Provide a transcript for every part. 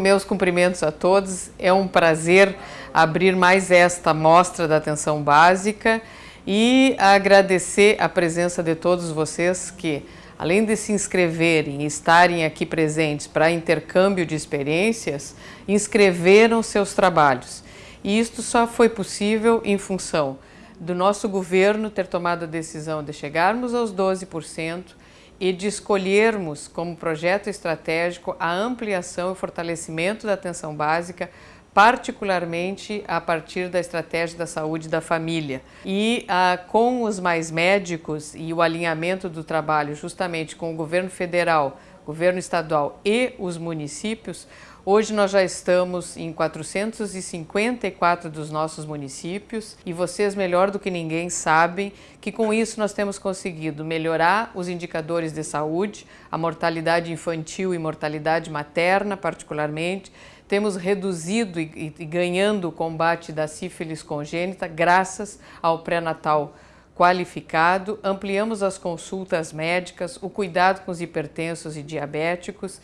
Meus cumprimentos a todos. É um prazer abrir mais esta mostra da atenção básica e agradecer a presença de todos vocês que, além de se inscreverem e estarem aqui presentes para intercâmbio de experiências, inscreveram seus trabalhos. E isto só foi possível em função do nosso governo ter tomado a decisão de chegarmos aos 12% e de escolhermos como projeto estratégico a ampliação e fortalecimento da atenção básica, particularmente a partir da estratégia da saúde da família. E ah, com os mais médicos e o alinhamento do trabalho justamente com o governo federal, governo estadual e os municípios, Hoje nós já estamos em 454 dos nossos municípios e vocês melhor do que ninguém sabem que com isso nós temos conseguido melhorar os indicadores de saúde, a mortalidade infantil e mortalidade materna particularmente, temos reduzido e, e ganhando o combate da sífilis congênita graças ao pré-natal qualificado, ampliamos as consultas médicas, o cuidado com os hipertensos e diabéticos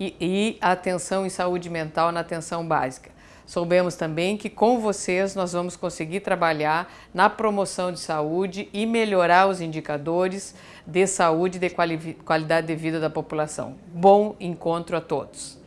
e, e a atenção em saúde mental na atenção básica. Soubemos também que com vocês nós vamos conseguir trabalhar na promoção de saúde e melhorar os indicadores de saúde e de qualidade de vida da população. Bom encontro a todos!